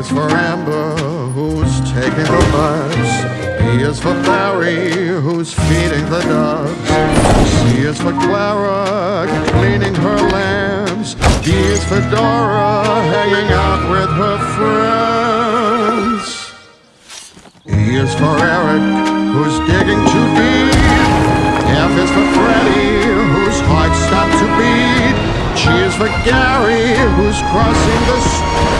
is for Amber, who's taking the bus. B is for Barry, who's feeding the doves. C is for Clara, cleaning her lambs. D is for Dora, hanging out with her friends. E is for Eric, who's digging too deep. F is for Freddy, whose heart stopped to beat. G is for Gary, who's crossing the street.